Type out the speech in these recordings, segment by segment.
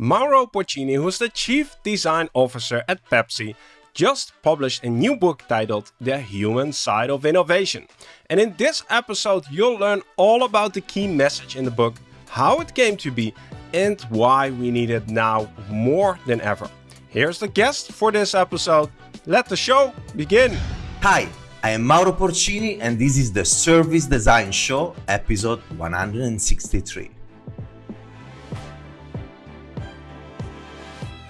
Mauro Porcini, who's the Chief Design Officer at Pepsi, just published a new book titled The Human Side of Innovation. And in this episode, you'll learn all about the key message in the book, how it came to be, and why we need it now more than ever. Here's the guest for this episode. Let the show begin. Hi, I am Mauro Porcini, and this is the Service Design Show, episode 163.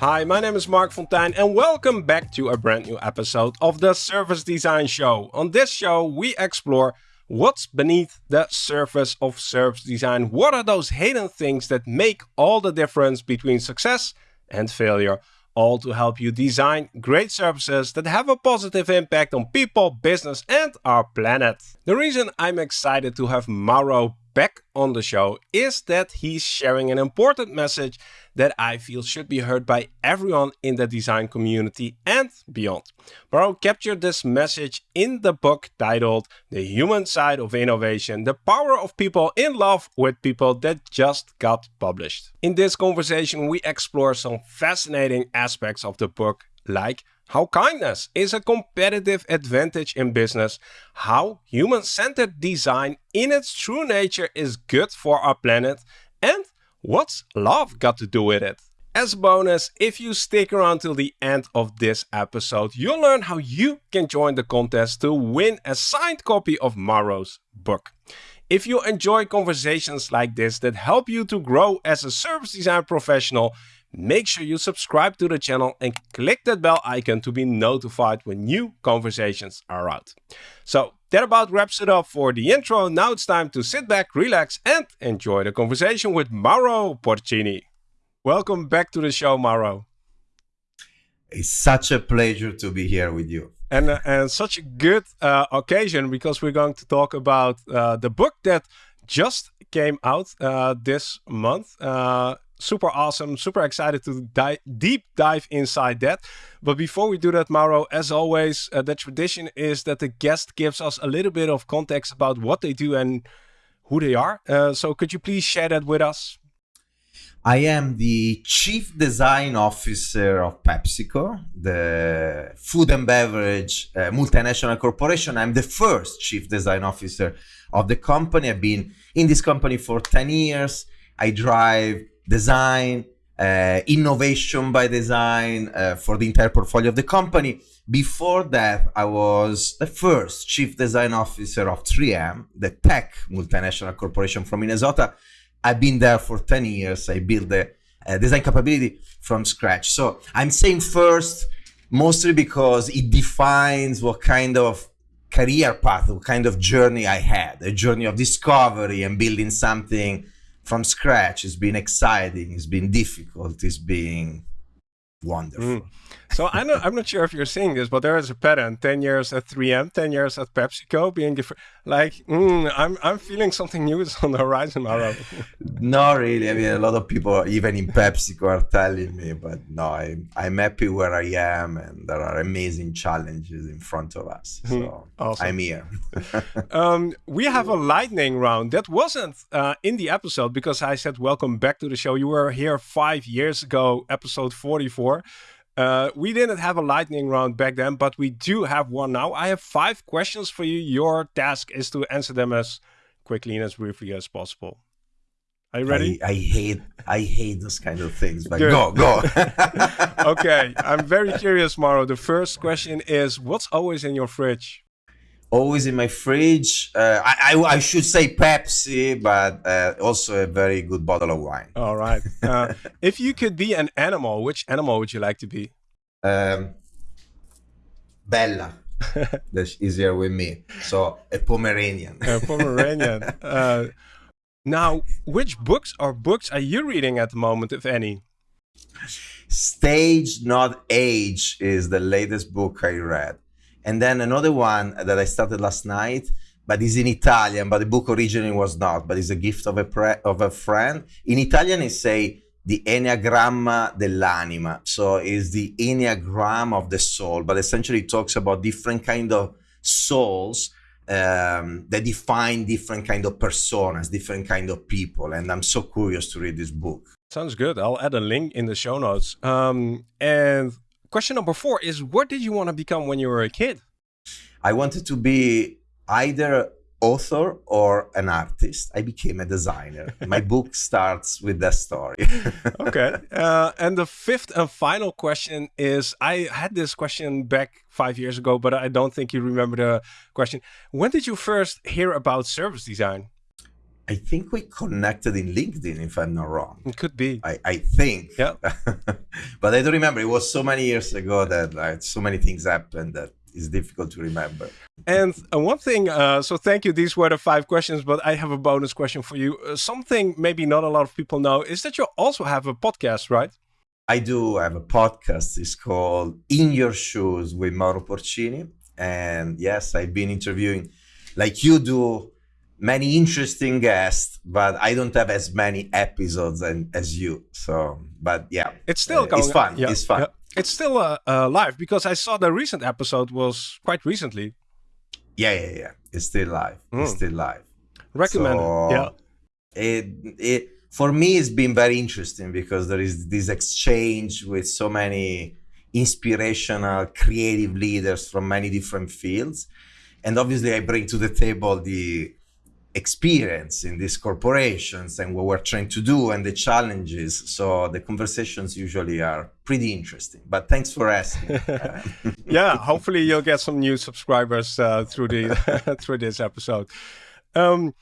Hi, my name is Marc Fonteijn and welcome back to a brand new episode of the Service Design Show. On this show, we explore what's beneath the surface of service design. What are those hidden things that make all the difference between success and failure? All to help you design great services that have a positive impact on people, business, and our planet. The reason I'm excited to have Mauro back on the show is that he's sharing an important message that I feel should be heard by everyone in the design community and beyond. Mauro captured this message in the book titled The Human Side of Innovation, the power of people in love with people that just got published. In this conversation, we explore some fascinating aspects of the book like how kindness is a competitive advantage in business, how human-centered design in its true nature is good for our planet, and what's love got to do with it? As a bonus, if you stick around till the end of this episode, you'll learn how you can join the contest to win a signed copy of Mauro's book. If you enjoy conversations like this that help you to grow as a service design professional, make sure you subscribe to the channel and click that bell icon to be notified when new conversations are out. So that about wraps it up for the intro. Now it's time to sit back, relax and enjoy the conversation with Mauro Porcini. Welcome back to the show, Mauro. It's such a pleasure to be here with you. And, uh, and such a good uh, occasion because we're going to talk about uh, the book that just came out uh, this month. Super awesome, super excited to deep dive inside that. But before we do that, Mauro, as always, uh, the tradition is that the guest gives us a little bit of context about what they do and who they are. Uh, so could you please share that with us? I am the Chief Design Officer of PepsiCo, the food and beverage uh, multinational corporation. I'm the first Chief Design Officer of the company. I've been in this company for 10 years. I drive design, uh, innovation by design uh, for the entire portfolio of the company. Before that, I was the first chief design officer of 3M, the tech multinational corporation from Minnesota. I've been there for 10 years. I built the uh, design capability from scratch. So I'm saying first, mostly because it defines what kind of career path, what kind of journey I had, a journey of discovery and building something from scratch. It's been exciting. It's been difficult. It's been wonderful. Mm. So I'm not, I'm not sure if you're seeing this, but there is a pattern: ten years at 3M, ten years at PepsiCo, being different. Like, mm, I'm I'm feeling something new is on the horizon, Mauro. Not really. I mean, a lot of people, even in PepsiCo, are telling me, but no, I'm I'm happy where I am, and there are amazing challenges in front of us. Hmm. So awesome. I'm here. um, we have a lightning round that wasn't uh, in the episode because I said welcome back to the show. You were here five years ago, episode 44. Uh, we didn't have a lightning round back then, but we do have one now. I have five questions for you. Your task is to answer them as quickly and as briefly as possible. Are you ready? I, I hate I hate those kind of things, but Good. go, go. okay, I'm very curious, Mauro. The first question is, what's always in your fridge? Always in my fridge. Uh, I, I, I should say Pepsi, but uh, also a very good bottle of wine. All right. Uh, if you could be an animal, which animal would you like to be? Um, Bella. That's easier with me. So a Pomeranian. a Pomeranian. Uh, now, which books or books are you reading at the moment, if any? Stage Not Age is the latest book I read. And then another one that I started last night, but is in Italian, but the book originally was not, but it's a gift of a, of a friend. In Italian, it say the Enneagramma dell'anima. So it's the Enneagram of the soul, but essentially it talks about different kind of souls um, that define different kind of personas, different kind of people. And I'm so curious to read this book. Sounds good. I'll add a link in the show notes. Um, and question number four is what did you want to become when you were a kid? I wanted to be either author or an artist. I became a designer. My book starts with that story. okay. Uh, and the fifth and final question is I had this question back five years ago, but I don't think you remember the question. When did you first hear about service design? I think we connected in LinkedIn, if I'm not wrong. It could be. I, I think. Yeah. but I don't remember. It was so many years ago that like, so many things happened that it's difficult to remember. And uh, one thing, uh, so thank you. These were the five questions, but I have a bonus question for you. Uh, something maybe not a lot of people know is that you also have a podcast, right? I do I have a podcast. It's called In Your Shoes with Mauro Porcini. And yes, I've been interviewing, like you do, many interesting guests, but I don't have as many episodes and, as you. So, but yeah, it's still uh, going. It's fun. Yeah, it's fun. Yeah. It's still uh, uh, live because I saw the recent episode was quite recently. Yeah, yeah, yeah. It's still live. Mm. It's hmm. still live. Recommended. So, yeah. It it for me it's been very interesting because there is this exchange with so many inspirational creative leaders from many different fields and obviously i bring to the table the experience in these corporations and what we're trying to do and the challenges. So the conversations usually are pretty interesting. But thanks for asking. yeah, hopefully you'll get some new subscribers uh, through the through this episode. Um,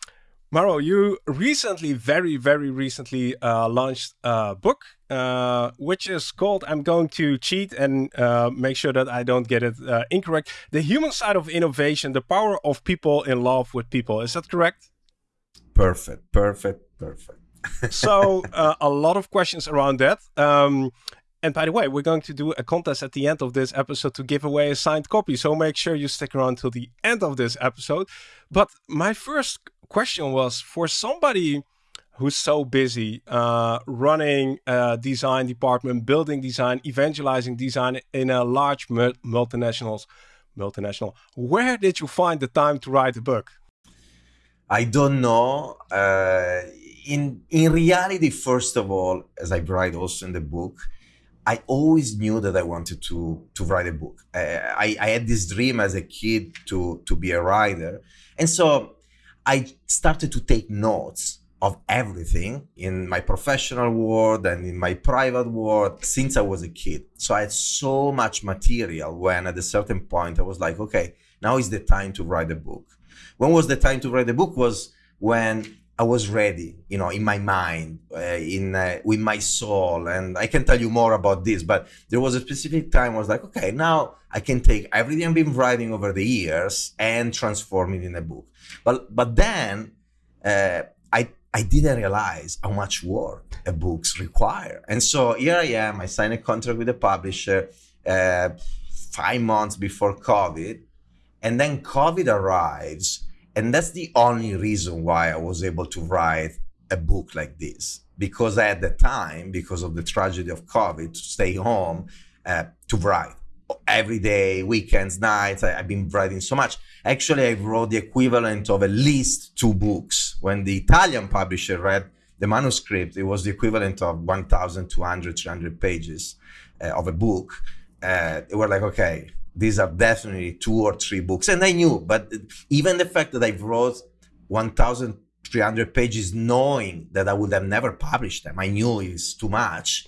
Mauro, you recently, very, very recently uh, launched a book, uh, which is called, I'm going to cheat and uh, make sure that I don't get it uh, incorrect. The Human Side of Innovation, the Power of People in Love with People. Is that correct? Perfect, perfect, perfect. so, uh, a lot of questions around that. Um, and by the way, we're going to do a contest at the end of this episode to give away a signed copy. So make sure you stick around till the end of this episode. But my first question was for somebody who's so busy uh, running a design department, building design, evangelizing design in a large multinationals, multinational. Where did you find the time to write a book? I don't know. Uh, in in reality, first of all, as I write also in the book, I always knew that I wanted to to write a book. Uh, I, I had this dream as a kid to to be a writer, and so I started to take notes of everything in my professional world and in my private world since I was a kid. So I had so much material when at a certain point I was like, okay, now is the time to write a book. When was the time to write a book was when I was ready, you know, in my mind, uh, in uh, with my soul, and I can tell you more about this. But there was a specific time I was like, okay, now I can take everything I've been writing over the years and transform it in a book. But but then uh, I I didn't realize how much work a books require, and so here I am. I signed a contract with a publisher uh, five months before COVID, and then COVID arrives and that's the only reason why I was able to write a book like this. Because I had the time, because of the tragedy of COVID, to stay home uh, to write every day, weekends, nights. I, have been writing so much. Actually, I wrote the equivalent of at least two books. When the Italian publisher read the manuscript, it was the equivalent of 1,200, 300 pages uh, of a book. Uh, they were like, okay, these are definitely two or three books. And I knew, but even the fact that I wrote 1,300 pages knowing that I would have never published them, I knew is too much.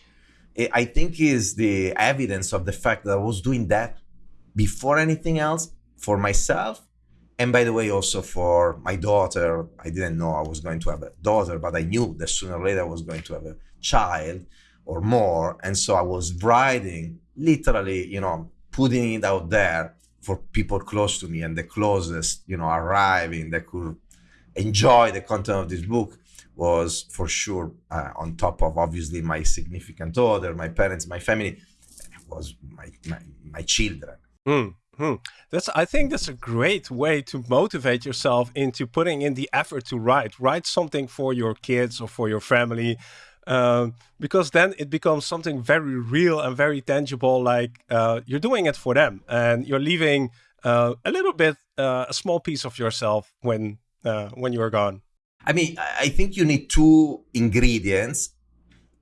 I think is the evidence of the fact that I was doing that before anything else for myself. And by the way, also for my daughter, I didn't know I was going to have a daughter, but I knew that sooner or later I was going to have a child or more. And so I was writing literally, you know, putting it out there for people close to me and the closest, you know, arriving that could enjoy the content of this book was for sure uh, on top of obviously my significant other, my parents, my family, was my my, my children. Mm. Hmm. That's. I think that's a great way to motivate yourself into putting in the effort to write. Write something for your kids or for your family, um, because then it becomes something very real and very tangible. Like uh, you're doing it for them, and you're leaving uh, a little bit, uh, a small piece of yourself when uh, when you're gone. I mean, I think you need two ingredients.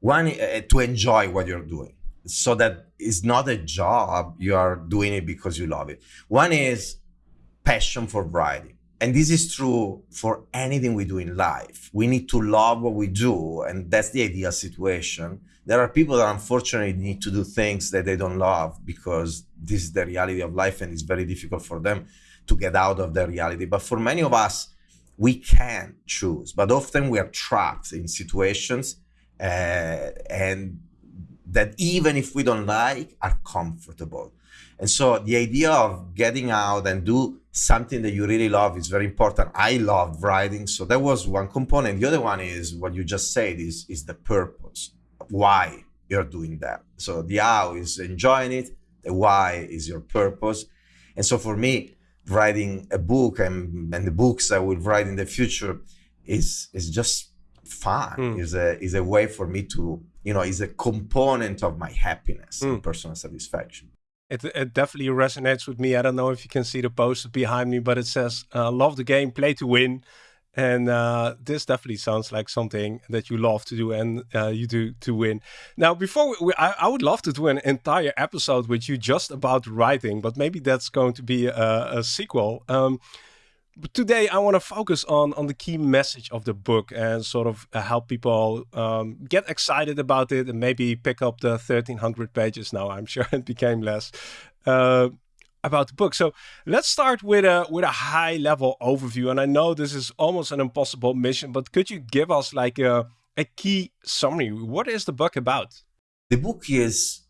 one uh, to enjoy what you're doing. So that it's not a job you are doing it because you love it. One is passion for writing and this is true for anything we do in life. We need to love what we do and that's the ideal situation. There are people that unfortunately need to do things that they don't love because this is the reality of life and it's very difficult for them to get out of the reality. But for many of us we can choose but often we are trapped in situations uh, and that even if we don't like are comfortable and so the idea of getting out and do something that you really love is very important. I love writing, so that was one component. The other one is what you just said is is the purpose, why you're doing that. So the how is enjoying it, the why is your purpose, and so for me, writing a book and and the books I will write in the future is is just fun. Mm. is a is a way for me to you know is a component of my happiness mm. and personal satisfaction. It, it definitely resonates with me. I don't know if you can see the poster behind me, but it says, uh, love the game, play to win. And uh, this definitely sounds like something that you love to do and uh, you do to win. Now, before we, I, I, would love to do an entire episode with you just about writing, but maybe that's going to be a, a sequel. Um, but today I want to focus on on the key message of the book and sort of uh, help people um, get excited about it and maybe pick up the 1300 pages now i'm sure it became less uh, about the book. So let's start with a with a high level overview. And i know this is almost an impossible mission but could you give us like a, a key summary? What is the book about? The book is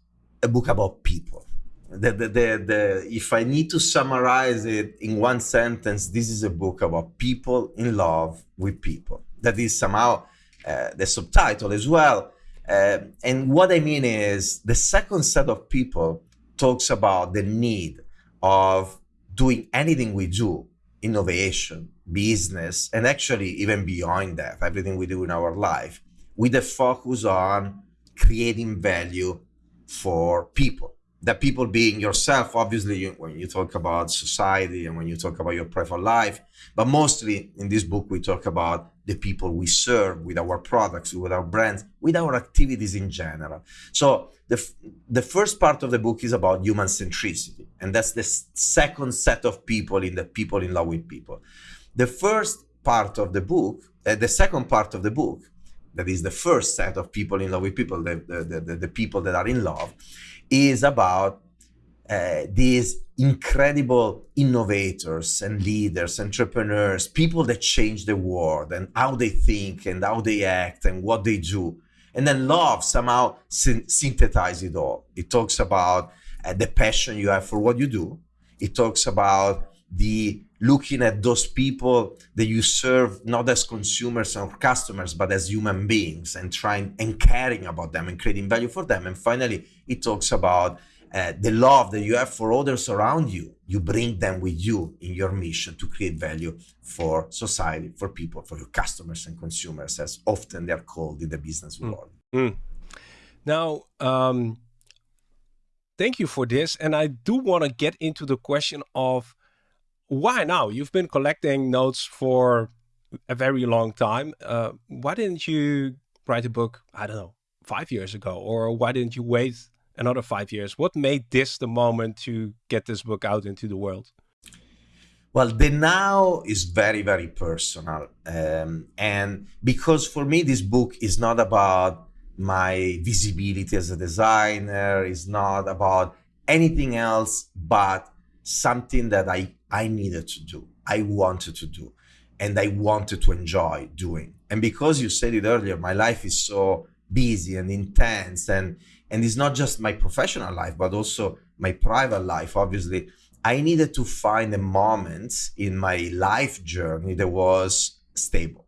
a book about people. The, the, the, the, if I need to summarize it in one sentence, this is a book about people in love with people. That is somehow uh, the subtitle as well. Uh, and what I mean is the second set of people talks about the need of doing anything we do, innovation, business, and actually even beyond that, everything we do in our life, with a focus on creating value for people. That people being yourself obviously you, when you talk about society and when you talk about your private life but mostly in this book we talk about the people we serve with our products with our brands with our activities in general. So the, the first part of the book is about human centricity and that's the second set of people in the people in love with people. The first part of the book uh, the second part of the book that is the first set of people in love with people the, the, the, the people that are in love is about uh, these incredible innovators and leaders, entrepreneurs, people that change the world and how they think and how they act and what they do. And then love somehow syn- synthesize it all. It talks about uh, the passion you have for what you do. It talks about the looking at those people that you serve not as consumers or customers but as human beings and trying and caring about them and creating value for them and finally it talks about uh, the love that you have for others around you you bring them with you in your mission to create value for society for people for your customers and consumers as often they're called in the business mm. world mm. now um, thank you for this and i do want to get into the question of why now? You've been collecting notes for a very long time. Uh, why didn't you write a book, I don't know, five years ago? Or why didn't you wait another five years? What made this the moment to get this book out into the world? Well, the now is very, very personal. Um, and because for me, this book is not about my visibility as a designer, it's not about anything else but something that I I needed to do, I wanted to do, and I wanted to enjoy doing. And because you said it earlier, my life is so busy and intense, and and it's not just my professional life, but also my private life. Obviously, I needed to find a moment in my life journey that was stable.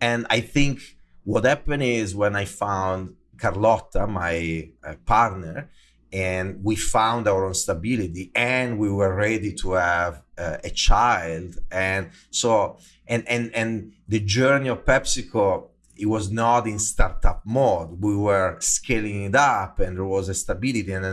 And I think what happened is when I found Carlotta, my uh, partner, and we found our own stability and we were ready to have uh, a child and so and and and the journey of pepsico it was not in startup mode. We were scaling it up and there was a stability and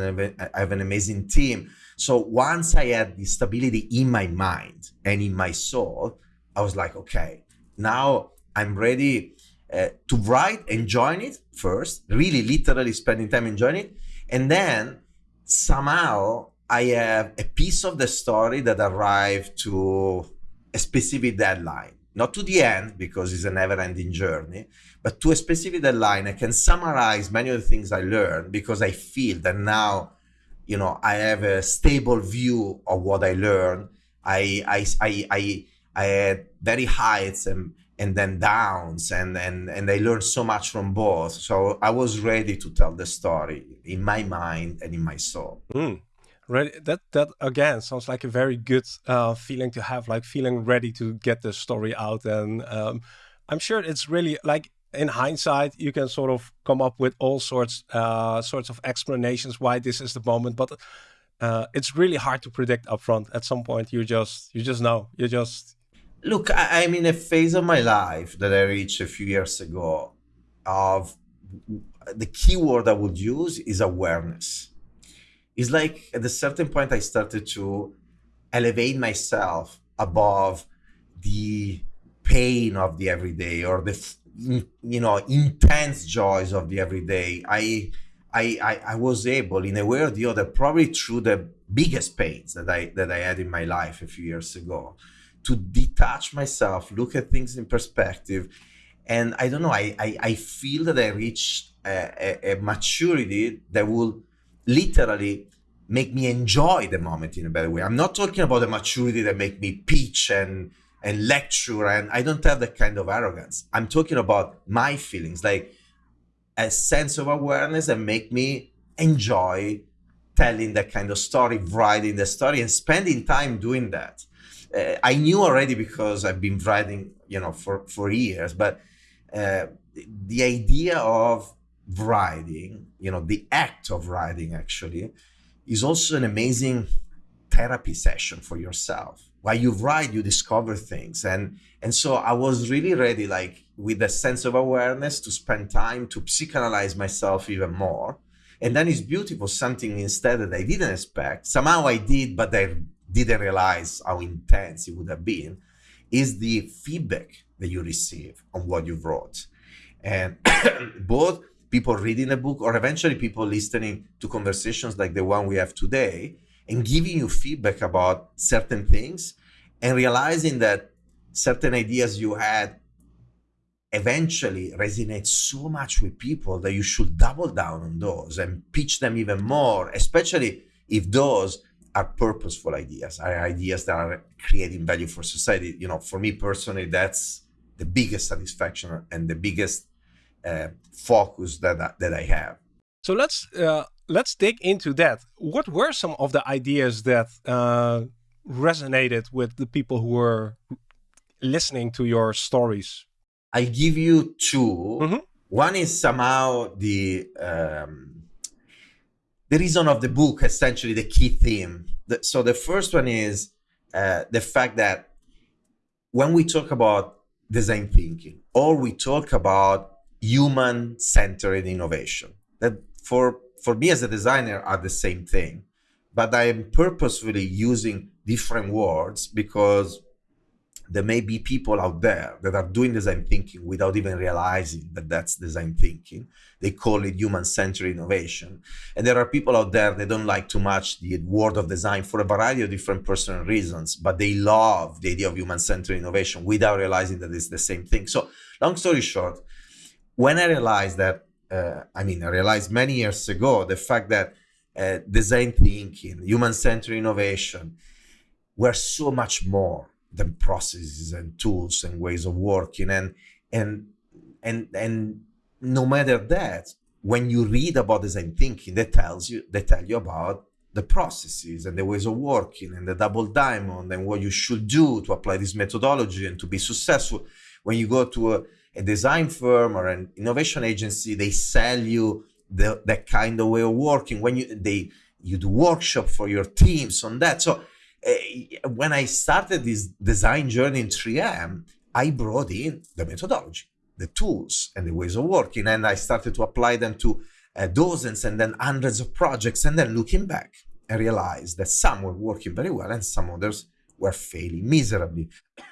i have an amazing team. So once i had the stability in my mind and in my soul i was like okay now i'm ready uh, to write, and enjoying it first, really literally spending time enjoying it, and then somehow I have a piece of the story that arrived to a specific deadline. Not to the end, because it's a never ending journey, but to a specific deadline. I can summarize many of the things I learned because I feel that now, you know, I have a stable view of what I learned. I, I, I, I, I had very heights and, and then downs and, and, and I learned so much from both. So I was ready to tell the story in my mind and in my soul. Mm. Ready. That that again sounds like a very good uh, feeling to have, like feeling ready to get the story out. And um, I'm sure it's really like in hindsight, you can sort of come up with all sorts uh, sorts of explanations why this is the moment, but uh, it's really hard to predict upfront. At some point, you just you just know. You just look. I, I'm in a phase of my life that I reached a few years ago. Of the keyword I would use is awareness it's like at a certain point I started to elevate myself above the pain of the everyday or the you know intense joys of the everyday. I I, I, I was able in a way or the other, probably through the biggest pains that I that I had in my life a few years ago, to detach myself, look at things in perspective. And I don't know, I, I, I feel that I reached a, a, a maturity that will literally make me enjoy the moment in a better way. I'm not talking about the maturity that make me pitch and and lecture and I don't have that kind of arrogance. I'm talking about my feelings, like a sense of awareness that make me enjoy telling that kind of story, writing the story and spending time doing that. Uh, I knew already because I've been writing, you know, for, for years, but uh, the idea of writing, you know, the act of writing actually is also an amazing therapy session for yourself. While you write, you discover things. And and so I was really ready, like with a sense of awareness, to spend time to psychoanalyze myself even more. And then it's beautiful, something instead that I didn't expect. Somehow I did, but I didn't realize how intense it would have been, is the feedback that you receive on what you wrote. And both people reading a book or eventually people listening to conversations like the one we have today and giving you feedback about certain things and realizing that certain ideas you had eventually resonate so much with people that you should double down on those and pitch them even more, especially if those are purposeful ideas, are ideas that are creating value for society. You know, for me personally, that's the biggest satisfaction and the biggest uh, focus that I, that I have. So let's uh, let's dig into that. What were some of the ideas that uh, resonated with the people who were listening to your stories? I give you 2 mm -hmm. One is somehow the um, the reason of the book, essentially the key theme. The, so the first one is uh, the fact that when we talk about design thinking, or we talk about human-centered innovation. That for for me as a designer are the same thing, but I am purposefully using different words because there may be people out there that are doing design thinking without even realizing that that's design thinking. They call it human-centered innovation. And there are people out there that don't like too much the word of design for a variety of different personal reasons, but they love the idea of human-centered innovation without realizing that it's the same thing. So long story short, when I realized that, uh, I mean, I realized many years ago the fact that uh, design thinking, human-centered innovation were so much more than processes and tools and ways of working. And and and and no matter that, when you read about design thinking, they tells you they tell you about the processes and the ways of working and the double diamond and what you should do to apply this methodology and to be successful. When you go to a a design firm or an innovation agency, they sell you the, that kind of way of working. When you they you do workshop for your teams on that. So uh, when I started this design journey in 3M, I brought in the methodology, the tools, and the ways of working, and I started to apply them to uh, dozens and then hundreds of projects. And then looking back, I realized that some were working very well and some others were failing miserably.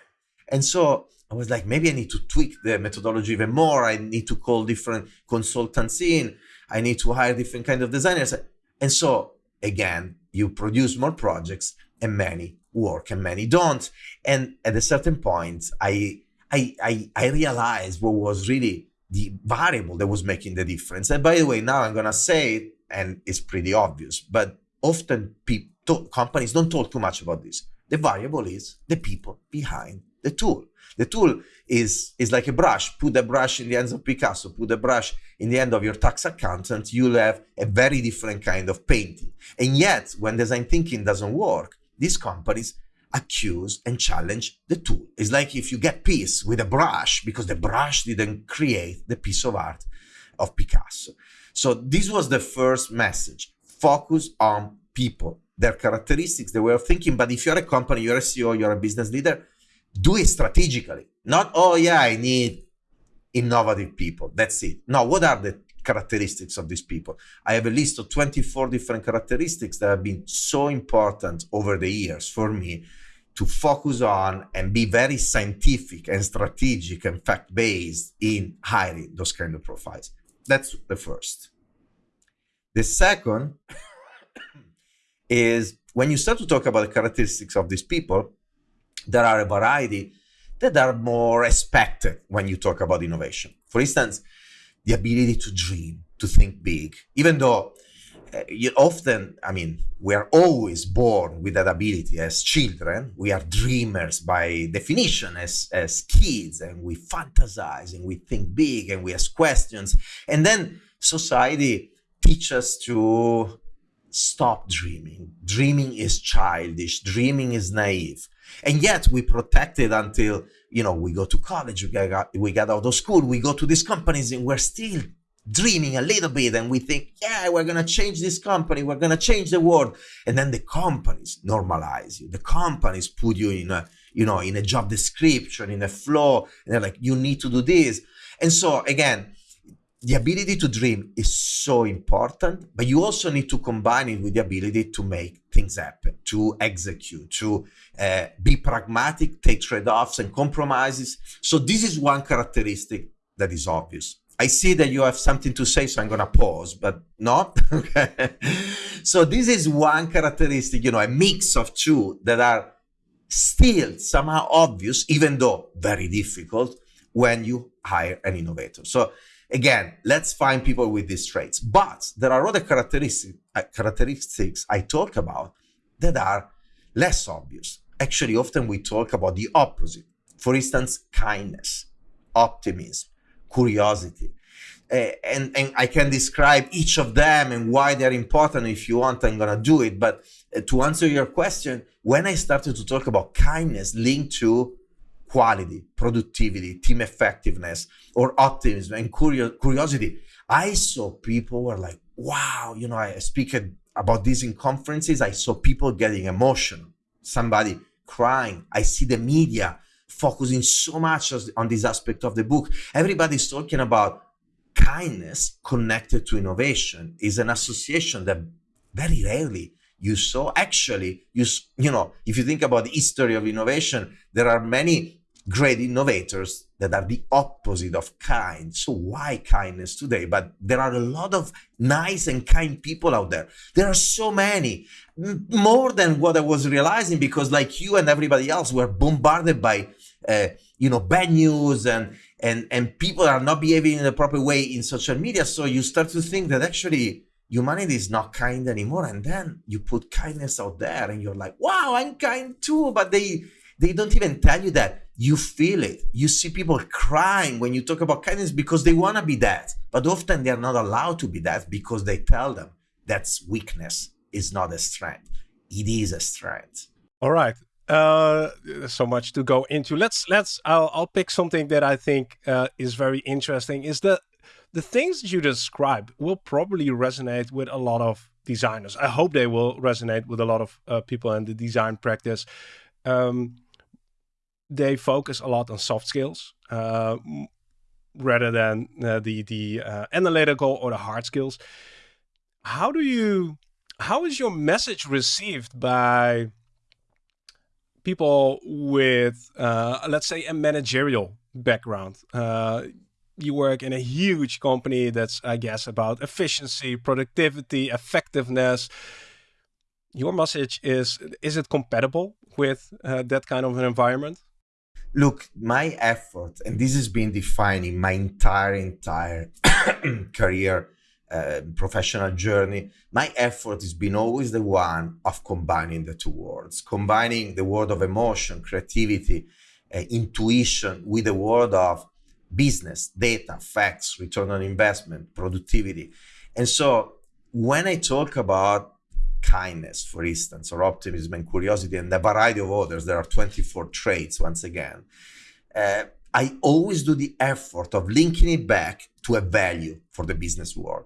And so I was like, maybe I need to tweak the methodology even more. I need to call different consultants in. I need to hire different kind of designers. And so again, you produce more projects and many work and many don't. And at a certain point, I I I, I realized what was really the variable that was making the difference. And by the way, now I'm gonna say it, and it's pretty obvious, but often people, companies don't talk too much about this. The variable is the people behind the tool. The tool is, is like a brush. Put the brush in the hands of Picasso, put the brush in the hand of your tax accountant, you'll have a very different kind of painting. And yet, when design thinking doesn't work, these companies accuse and challenge the tool. It's like if you get peace with a brush because the brush didn't create the piece of art of Picasso. So this was the first message. Focus on people, their characteristics, their way of thinking. But if you're a company, you're a CEO, you're a business leader, do it strategically. Not, oh yeah, I need innovative people. That's it. No, what are the characteristics of these people? I have a list of 24 different characteristics that have been so important over the years for me to focus on and be very scientific and strategic and fact based in hiring those kind of profiles. That's the first. The second is when you start to talk about the characteristics of these people, there are a variety that are more expected when you talk about innovation. For instance, the ability to dream, to think big, even though uh, you often, I mean, we are always born with that ability as children. We are dreamers by definition as, as kids, and we fantasize and we think big and we ask questions. And then society teaches us to stop dreaming. Dreaming is childish, dreaming is naive. And yet we protect it until, you know, we go to college, we get, we get out of school, we go to these companies and we're still dreaming a little bit and we think, yeah, we're going to change this company, we're going to change the world. And then the companies normalize you. The companies put you in a, you know, in a job description, in a flow, and they're like, you need to do this. And so again, the ability to dream is so important, but you also need to combine it with the ability to make things happen, to execute, to uh, be pragmatic, take trade offs and compromises. So, this is one characteristic that is obvious. I see that you have something to say, so I'm going to pause, but not. okay. So, this is one characteristic, you know, a mix of two that are still somehow obvious, even though very difficult when you hire an innovator. So, Again, let's find people with these traits. But there are other characteristics, uh, characteristics I talk about that are less obvious. Actually, often we talk about the opposite. For instance, kindness, optimism, curiosity. Uh, and, and I can describe each of them and why they're important. If you want, I'm going to do it. But uh, to answer your question, when I started to talk about kindness linked to quality, productivity, team effectiveness, or optimism and curiosity, I saw people were like, wow, you know, I speak about this in conferences. I saw people getting emotional, somebody crying. I see the media focusing so much on this aspect of the book. Everybody's talking about kindness connected to innovation is an association that very rarely you saw actually you you know if you think about the history of innovation there are many great innovators that are the opposite of kind. So why kindness today? But there are a lot of nice and kind people out there. There are so many, more than what I was realizing because like you and everybody else were bombarded by, uh, you know, bad news and, and, and people are not behaving in the proper way in social media. So you start to think that actually humanity is not kind anymore. And then you put kindness out there and you're like, wow, I'm kind too. But they, they don't even tell you that. You feel it. You see people crying when you talk about kindness because they want to be that. But often they're not allowed to be that because they tell them that's weakness is not a strength. It is a strength. All right. Uh, so much to go into. Let's let's. I'll I'll pick something that I think uh, is very interesting. Is that the things you describe will probably resonate with a lot of designers. I hope they will resonate with a lot of uh, people in the design practice. Um, they focus a lot on soft skills uh, rather than uh, the the uh, analytical or the hard skills. How do you? How is your message received by people with, uh, let's say, a managerial background. Uh, you work in a huge company that's, I guess, about efficiency, productivity, effectiveness. Your message is: Is it compatible with uh, that kind of an environment? Look, my effort, and this has been defining my entire entire career uh, professional journey, my effort has been always the one of combining the two worlds, combining the world of emotion, creativity, uh, intuition with the world of business, data, facts, return on investment, productivity. And so when I talk about kindness, for instance, or optimism and curiosity, and a variety of others, there are 24 traits once again. Uh, I always do the effort of linking it back to a value for the business world.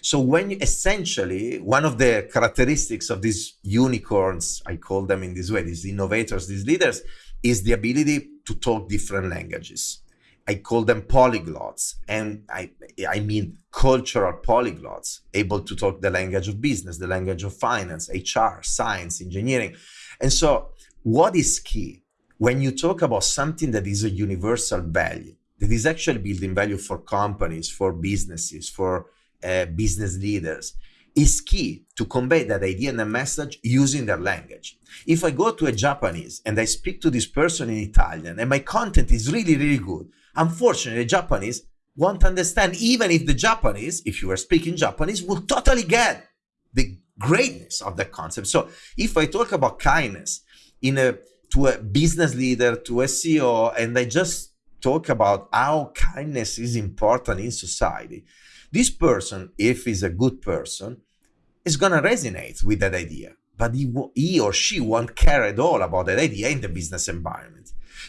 So when you, essentially one of the characteristics of these unicorns, I call them in this way, these innovators, these leaders, is the ability to talk different languages. I call them polyglots, and I I mean cultural polyglots, able to talk the language of business, the language of finance, HR, science, engineering. And so, what is key when you talk about something that is a universal value, that is actually building value for companies, for businesses, for uh, business leaders is key to convey that idea and the message using their language. If I go to a Japanese and I speak to this person in Italian and my content is really, really good, unfortunately, the Japanese won't understand, even if the Japanese, if you are speaking Japanese, will totally get the greatness of the concept. So if I talk about kindness in a to a business leader, to a CEO, and I just talk about how kindness is important in society, this person, if he's a good person, is going to resonate with that idea. But he, he or she won't care at all about that idea in the business environment.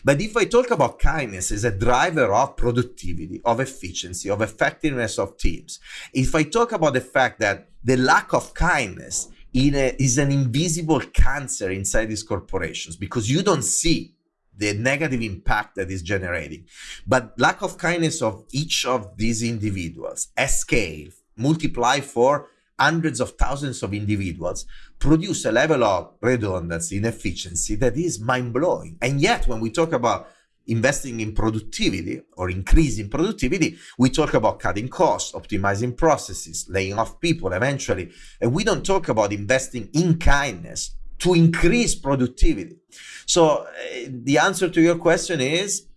But if I talk about kindness as a driver of productivity, of efficiency, of effectiveness of teams, if I talk about the fact that the lack of kindness a, is an invisible cancer inside these corporations because you don't see the negative impact that is generating. But lack of kindness of each of these individuals at scale, multiply for hundreds of thousands of individuals, produce a level of redundancy, inefficiency that is mind-blowing. And yet, when we talk about investing in productivity or increasing productivity, we talk about cutting costs, optimizing processes, laying off people eventually. And we don't talk about investing in kindness to increase productivity. So uh, the answer to your question is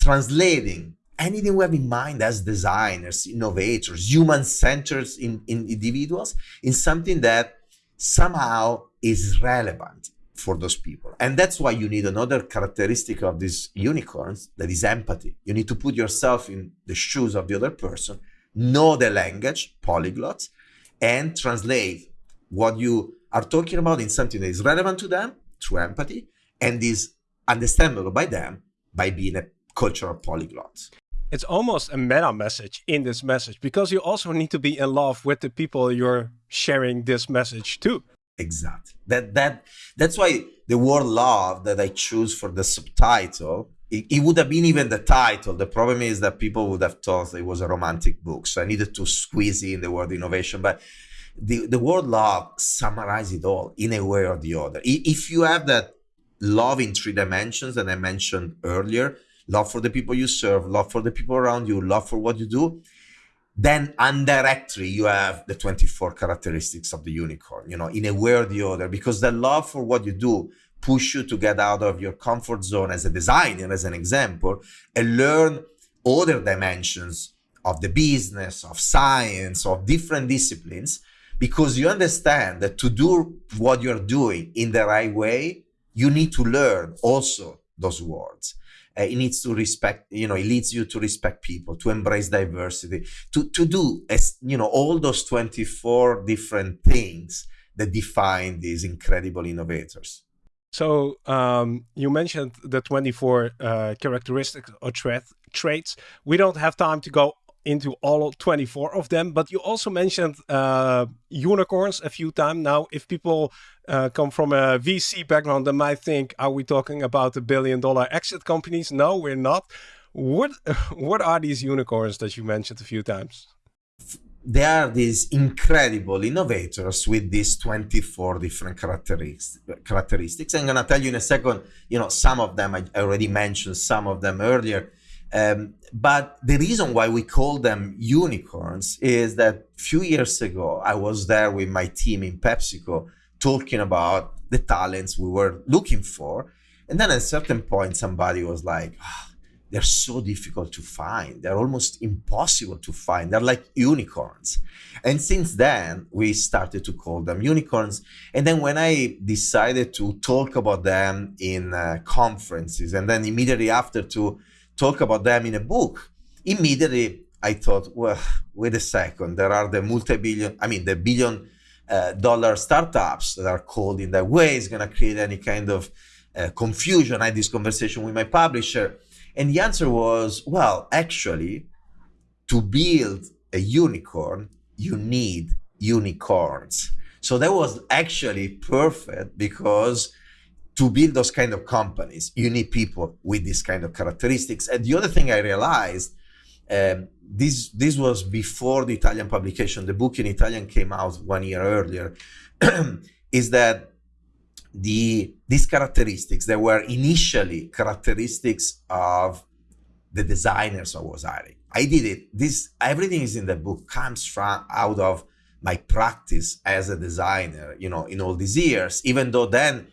translating anything we have in mind as designers, innovators, human-centered in, in individuals in something that somehow is relevant for those people. And that's why you need another characteristic of these unicorns that is empathy. You need to put yourself in the shoes of the other person, know the language, polyglots, and translate what you are talking about in something that is relevant to them through empathy and is understandable by them by being a cultural polyglot. It's almost a meta message in this message because you also need to be in love with the people you're sharing this message to. Exactly. That that that's why the word love that I choose for the subtitle it, it, would have been even the title. The problem is that people would have thought it was a romantic book. So I needed to squeeze in the word innovation. But the, the word love summarizes it all in a way or the other. If you have that love in three dimensions that I mentioned earlier, love for the people you serve, love for the people around you, love for what you do, then indirectly you have the 24 characteristics of the unicorn, you know, in a way or the other, because the love for what you do push you to get out of your comfort zone as a designer, as an example, and learn other dimensions of the business, of science, of different disciplines because you understand that to do what you're doing in the right way, you need to learn also those words. Uh, it needs to respect, you know, it leads you to respect people, to embrace diversity, to, to do, as, you know, all those 24 different things that define these incredible innovators. So um, you mentioned the 24 uh, characteristics or tra traits. We don't have time to go into all 24 of them, but you also mentioned uh, unicorns a few times. Now, if people uh, come from a VC background, they might think, are we talking about the billion dollar exit companies? No, we're not. What, what are these unicorns that you mentioned a few times? they are these incredible innovators with these 24 different characteristics. characteristics. I'm going to tell you in a second, you know, some of them, I already mentioned some of them earlier. Um, but the reason why we call them unicorns is that a few years ago, I was there with my team in PepsiCo talking about the talents we were looking for. And then at a certain point, somebody was like, oh, they're so difficult to find. They're almost impossible to find. They're like unicorns. And since then, we started to call them unicorns. And then when I decided to talk about them in uh, conferences, and then immediately after to talk about them in a book, immediately I thought, well, wait a second. There are the multi-billion, I mean, the billion uh, dollar startups that are called in that way is going to create any kind of uh, confusion. I had this conversation with my publisher and the answer was, well, actually, to build a unicorn, you need unicorns. So that was actually perfect because to build those kind of companies, you need people with these kind of characteristics. And the other thing I realized, um, this this was before the Italian publication. The book in Italian came out one year earlier. is that the these characteristics that were initially characteristics of the designers I was hiring. I did it. This everything is in the book comes from out of my practice as a designer, you know, in all these years, even though then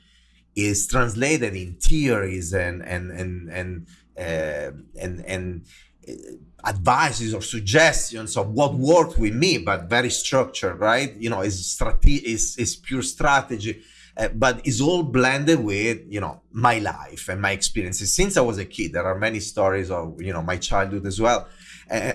is translated in theories and and and and uh, and and uh, advices or suggestions of what worked with me, but very structured, right? You know, is strategy is is pure strategy uh, but it's all blended with you know my life and my experiences since I was a kid. There are many stories of you know my childhood as well, uh,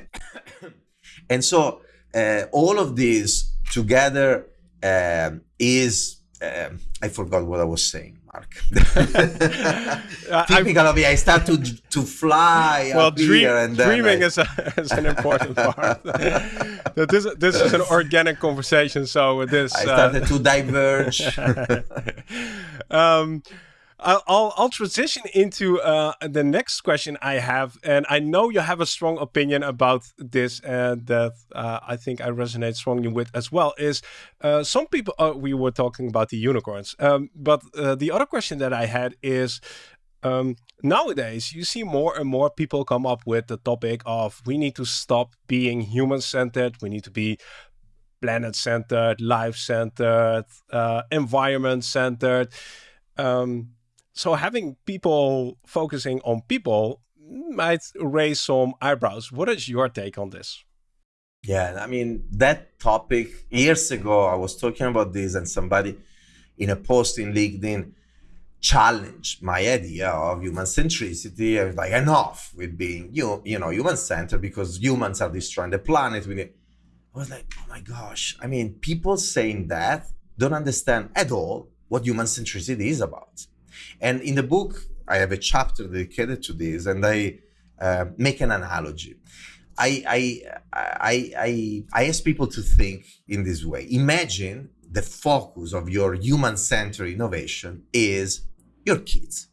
and so uh, all of this together um, is um, I forgot what I was saying. Marc. Typical of me. I start to to fly well, dream, and dreaming I... is, a, is an important part. this this is an organic conversation, so this I started uh... to diverge. um, I'll, I'll transition into uh, the next question I have, and I know you have a strong opinion about this, and that uh, I think I resonate strongly with as well. Is uh, some people uh, we were talking about the unicorns, um, but uh, the other question that I had is. Um, nowadays, you see more and more people come up with the topic of we need to stop being human centered. We need to be planet centered, life centered, uh, environment centered. Um, so having people focusing on people might raise some eyebrows. What is your take on this? Yeah, I mean, that topic years ago, I was talking about this, and somebody in a post in LinkedIn challenged my idea of human centricity. I was like, enough with being you, you know, human centered because humans are destroying the planet. We need... I was like, oh my gosh. I mean, people saying that don't understand at all what human centricity is about. And in the book, I have a chapter dedicated to this, and I uh, make an analogy. I, I, I, I, I ask people to think in this way. Imagine the focus of your human-centered innovation is your kids.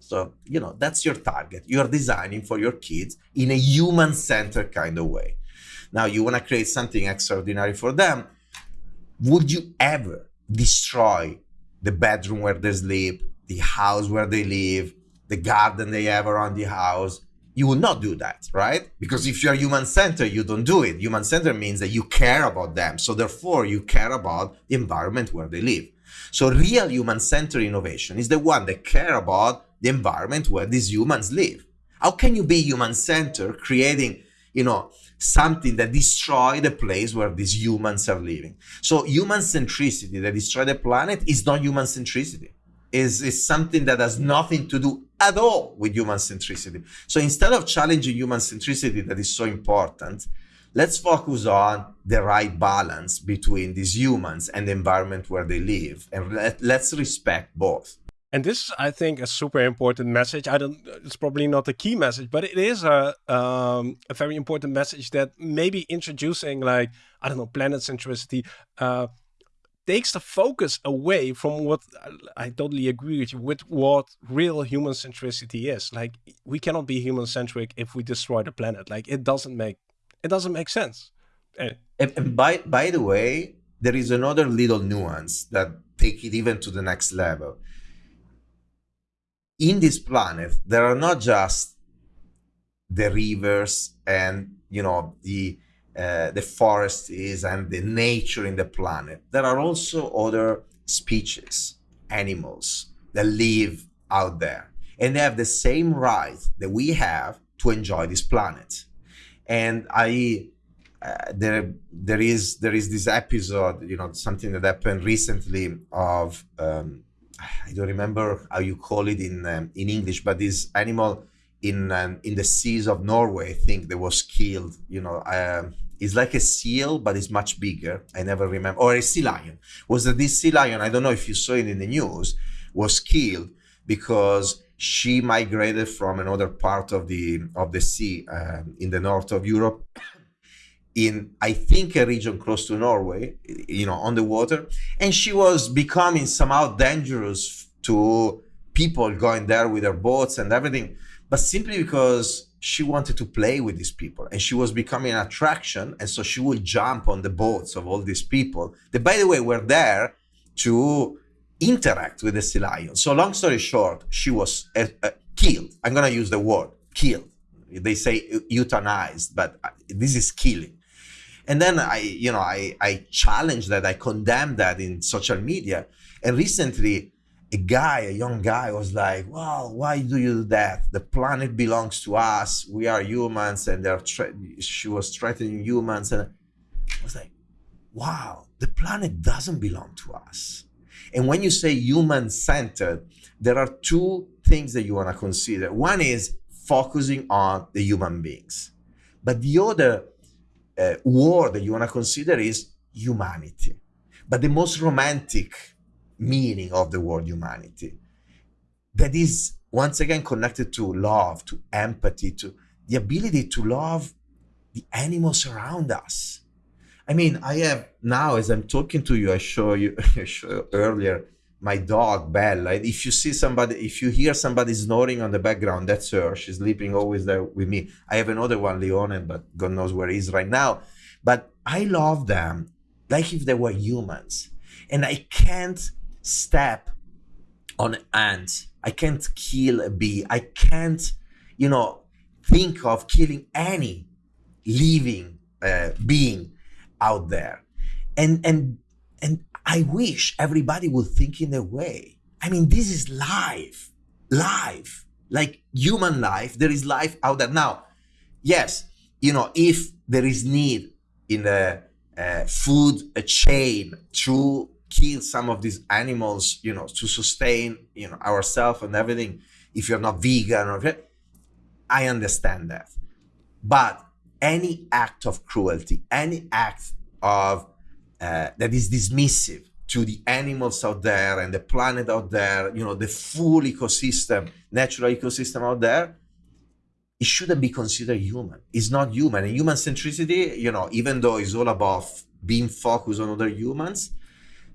So, you know, that's your target. You're designing for your kids in a human-centered kind of way. Now, you want to create something extraordinary for them. Would you ever destroy the bedroom where they sleep, the house where they live, the garden they have around the house. You will not do that, right? Because if you're human centered, you don't do it. Human centered means that you care about them. So therefore, you care about the environment where they live. So real human centered innovation is the one that care about the environment where these humans live. How can you be human centered creating, you know, something that destroy the place where these humans are living? So human centricity that destroy the planet is not human centricity is, is something that has nothing to do at all with human centricity. So instead of challenging human centricity that is so important, let's focus on the right balance between these humans and the environment where they live. And let, let's respect both. And this is, I think, a super important message. I don't. It's probably not a key message, but it is a um, a very important message that maybe introducing, like I don't know, planet centricity, uh, takes the focus away from what I totally agree with you with what real human centricity is. Like we cannot be human centric if we destroy the planet. Like it doesn't make it doesn't make sense. Eh. And, and by by the way, there is another little nuance that take it even to the next level. In this planet, there are not just the rivers and you know the uh, the forest is and the nature in the planet. There are also other species, animals that live out there, and they have the same right that we have to enjoy this planet. And I, uh, there, there is there is this episode, you know, something that happened recently of um, I don't remember how you call it in um, in English, but this animal in um, in the seas of Norway, I think that was killed. You know, um, it's like a seal, but it's much bigger. I never remember. Or a sea lion. Was that this sea lion? I don't know if you saw it in the news. Was killed because she migrated from another part of the of the sea um, in the north of Europe. In I think a region close to Norway, you know, on the water, and she was becoming somehow dangerous to people going there with their boats and everything but simply because she wanted to play with these people and she was becoming an attraction. And so she would jump on the boats of all these people that, by the way, were there to interact with the sea lion. So, long story short, she was uh, uh, killed. I'm going to use the word killed. They say euthanized, but uh, this is killing. And then I, you know, I, I challenged that, I condemned that in social media. And recently, a guy, a young guy, was like, "Well, why do you do that? The planet belongs to us. We are humans, and they're." she was threatening humans, and I was like, "Wow, the planet doesn't belong to us." And when you say human-centered, there are two things that you want to consider. One is focusing on the human beings, but the other uh, word that you want to consider is humanity. But the most romantic meaning of the word humanity that is once again connected to love, to empathy, to the ability to love the animals around us. I mean, I have now as I'm talking to you, I show you I show earlier my dog Bella. If you see somebody, if you hear somebody snoring on the background, that's her. She's sleeping always there with me. I have another one, Leone, but God knows where he is right now. But I love them like if they were humans, and I can't step on ants. I can't kill a bee. I can't, you know, think of killing any living uh, being out there. And and and I wish everybody would think in a way. I mean, this is life, life, like human life. There is life out there now. Yes, you know, if there is need in the uh, food chain through kill some of these animals, you know, to sustain, you know, ourselves and everything. If you're not vegan or I understand that. But any act of cruelty, any act of uh, that is dismissive to the animals out there and the planet out there, you know, the full ecosystem, natural ecosystem out there, it shouldn't be considered human. It's not human. And human centricity, you know, even though it's all about being focused on other humans,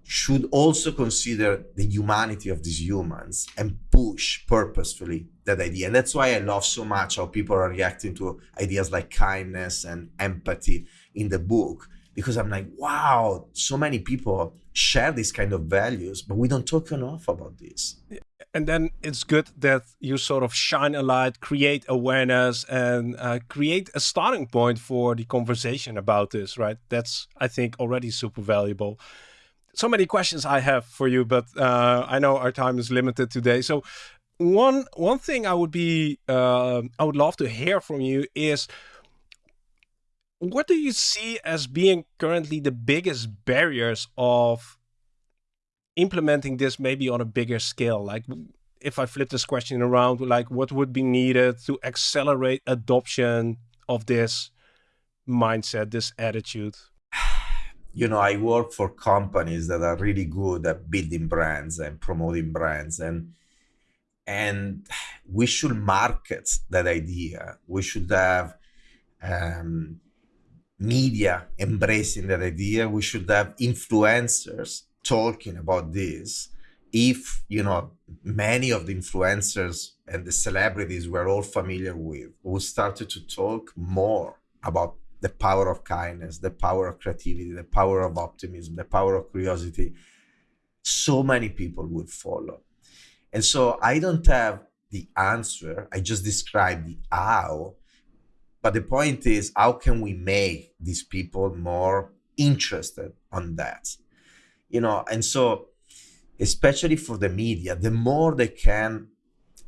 should also consider the humanity of these humans and push purposefully that idea. And that's why I love so much how people are reacting to ideas like kindness and empathy in the book, because I'm like, wow, so many people share these kind of values, but we don't talk enough about this. And then it's good that you sort of shine a light, create awareness, and uh, create a starting point for the conversation about this, right? That's, I think, already super valuable so many questions I have for you, but uh, I know our time is limited today. So one one thing I would be uh, I would love to hear from you is what do you see as being currently the biggest barriers of implementing this maybe on a bigger scale like if i flip this question around like what would be needed to accelerate adoption of this mindset this attitude you know, I work for companies that are really good at building brands and promoting brands and and we should market that idea. We should have um, media embracing that idea. We should have influencers talking about this. If you know many of the influencers and the celebrities we're all familiar with who started to talk more about the power of kindness, the power of creativity, the power of optimism, the power of curiosity, so many people would follow. And so I don't have the answer. I just describe the how. But the point is, how can we make these people more interested on that? You know, and so especially for the media, the more they can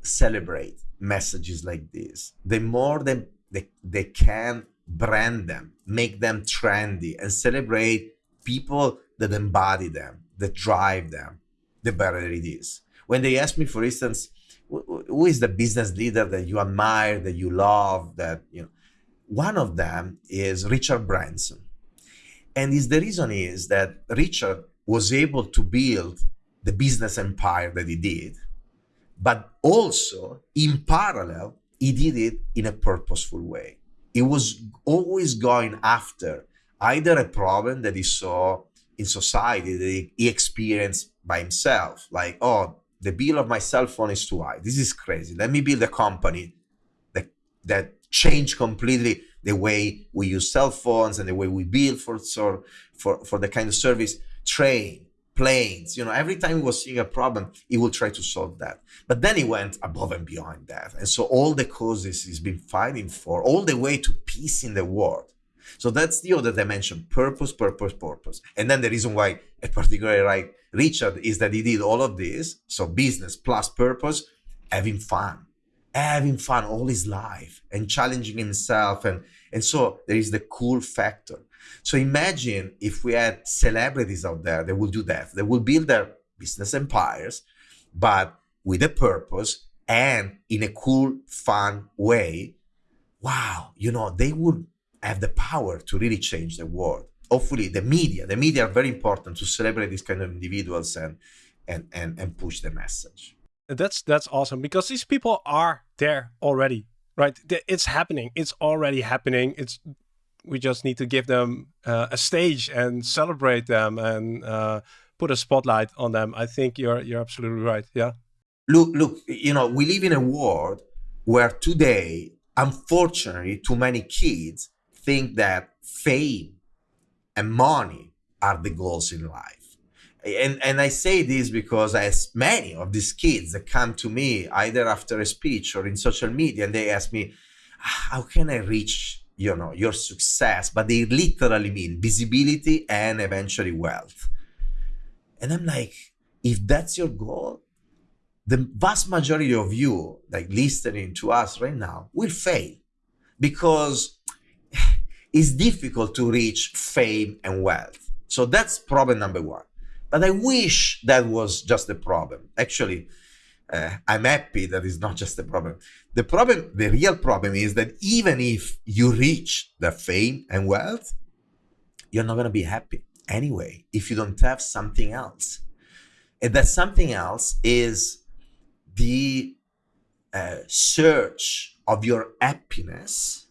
celebrate messages like this, the more they, they, they can brand them, make them trendy, and celebrate people that embody them, that drive them, the better it is. When they ask me, for instance, who is the business leader that you admire, that you love, that you know, one of them is Richard Branson. And the reason is that Richard was able to build the business empire that he did, but also in parallel, he did it in a purposeful way. He was always going after either a problem that he saw in society that he experienced by himself, like, oh, the bill of my cell phone is too high. This is crazy. Let me build a company that that change completely the way we use cell phones and the way we build for for for the kind of service. Train, planes, you know, every time he was seeing a problem, he would try to solve that. But then he went above and beyond that. And so all the causes he's been fighting for, all the way to peace in the world. So that's the other dimension, purpose, purpose, purpose. And then the reason why a particularly like Richard is that he did all of this, so business plus purpose, having fun, having fun all his life and challenging himself. And, and so there is the cool factor. So imagine if we had celebrities out there that will do that. They will build their business empires, but with a purpose and in a cool, fun way. Wow, you know, they would have the power to really change the world. Hopefully, the media, the media are very important to celebrate these kind of individuals and and and, and push the message. That's that's awesome because these people are there already, right? It's happening. It's already happening. It's we just need to give them uh, a stage and celebrate them and uh, put a spotlight on them. I think you're you're absolutely right. Yeah. Look, look. You know, we live in a world where today, unfortunately, too many kids think that fame and money are the goals in life. And, and I say this because as many of these kids that come to me either after a speech or in social media and they ask me, how can I reach you know your success but they literally mean visibility and eventually wealth. And i'm like if that's your goal the vast majority of you like listening to us right now will fail because it's difficult to reach fame and wealth. So that's problem number one. But i wish that was just the problem. Actually uh, I'm happy that it's not just a problem. The problem, the real problem is that even if you reach the fame and wealth, you're not going to be happy anyway if you don't have something else. And that something else is the uh, search of your happiness,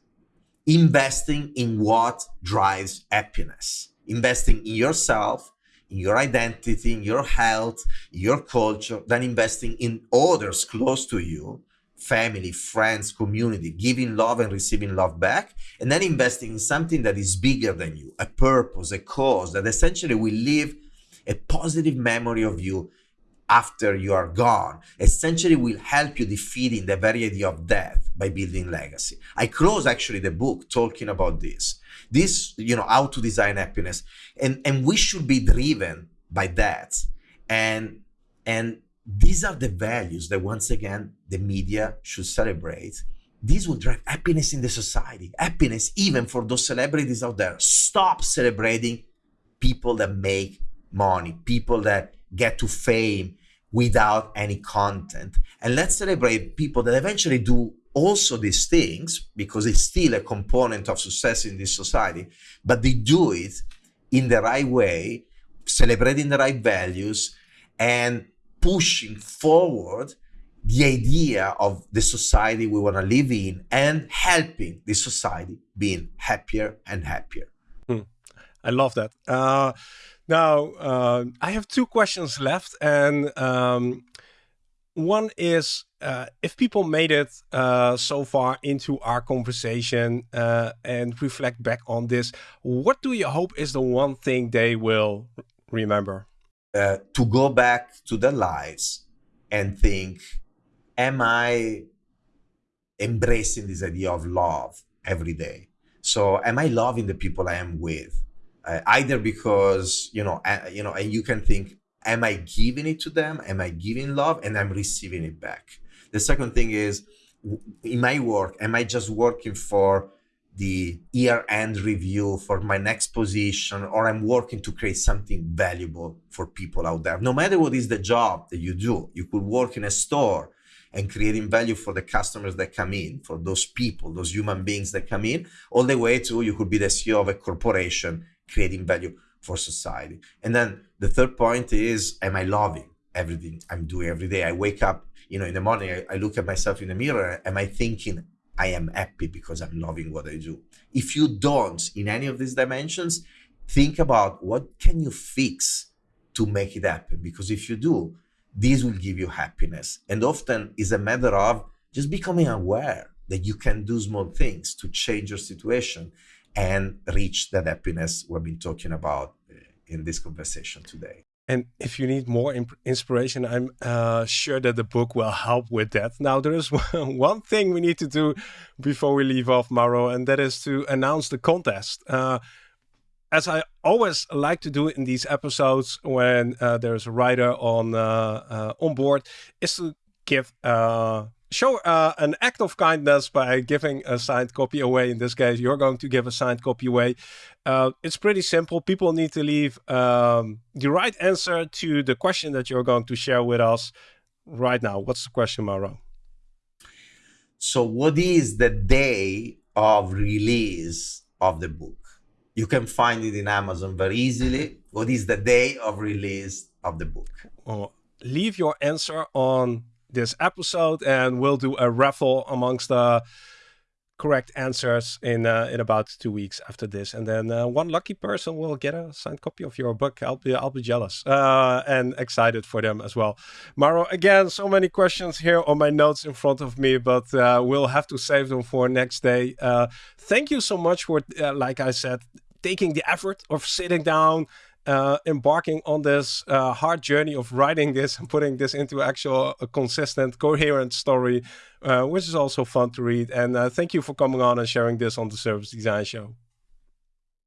investing in what drives happiness, investing in yourself, your identity, in your health, your culture, than investing in others close to you, family, friends, community, giving love and receiving love back, and then investing in something that is bigger than you, a purpose, a cause that essentially will leave a positive memory of you after you are gone, essentially will help you defeating the very idea of death by building legacy. I close actually the book talking about this. This you know how to design happiness. And and we should be driven by that. And and these are the values that once again the media should celebrate. These will drive happiness in the society. Happiness even for those celebrities out there. Stop celebrating people that make money people that get to fame without any content. And let's celebrate people that eventually do also these things because it's still a component of success in this society, but they do it in the right way, celebrating the right values and pushing forward the idea of the society we want to live in and helping the society being happier and happier. Hmm. I love that. Uh, now, uh, I have two questions left, and um, one is uh, if people made it uh, so far into our conversation uh, and reflect back on this, what do you hope is the one thing they will remember? Uh, to go back to their lives and think, am I embracing this idea of love every day? So, am I loving the people I am with? Uh, either because you know, uh, you know, and you can think, am I giving it to them? Am I giving love and I'm receiving it back? The second thing is in my work, am I just working for the year end review for my next position or I'm working to create something valuable for people out there? No matter what is the job that you do, you could work in a store and creating value for the customers that come in, for those people, those human beings that come in, all the way to you could be the CEO of a corporation creating value for society. And then the third point is, am I loving everything I'm doing every day? I wake up, you know, in the morning, I, I look at myself in the mirror. Am I thinking I am happy because I'm loving what I do? If you don't in any of these dimensions, think about what can you fix to make it happen? Because if you do, this will give you happiness. And often is a matter of just becoming aware that you can do small things to change your situation and reach that happiness we've been talking about in this conversation today. And if you need more inspiration, I'm uh, sure that the book will help with that. Now, there is one thing we need to do before we leave off, Mauro, and that is to announce the contest. Uh, as I always like to do in these episodes when uh, there's a writer on uh, uh, on board, is to give uh, show uh, an act of kindness by giving a signed copy away. In this case, you're going to give a signed copy away. Uh, it's pretty simple. People need to leave um, the right answer to the question that you're going to share with us right now. What's the question, Mauro? So, what is the day of release of the book? You can find it in Amazon very easily. What is the day of release of the book? Well, leave your answer on this episode and we'll do a raffle amongst the correct answers in uh, in about two weeks after this. And then uh, one lucky person will get a signed copy of your book. I'll be i'll be jealous uh, and excited for them as well. Mauro, again so many questions here on my notes in front of me but uh, we'll have to save them for next day. Uh, thank you so much for uh, like i said taking the effort of sitting down uh, embarking on this uh, hard journey of writing this and putting this into actual a consistent, coherent story, uh, which is also fun to read. And uh, thank you for coming on and sharing this on the Service Design Show.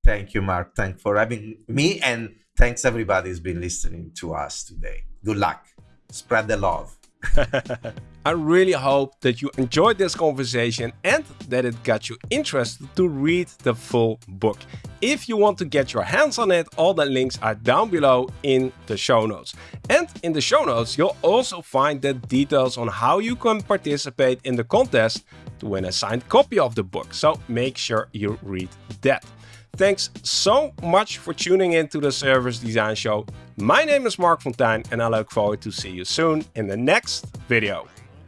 Thank you, Marc. Thanks for having me, and thanks everybody who's been listening to us today. Good luck. Spread the love. I really hope that you enjoyed this conversation and that it got you interested to read the full book. If you want to get your hands on it, all the links are down below in the show notes. And in the show notes, you'll also find the details on how you can participate in the contest to win a signed copy of the book. So make sure you read that. Thanks so much for tuning in to the Service Design Show. My name is Marc Fonteijn and I look forward to see you soon in the next video.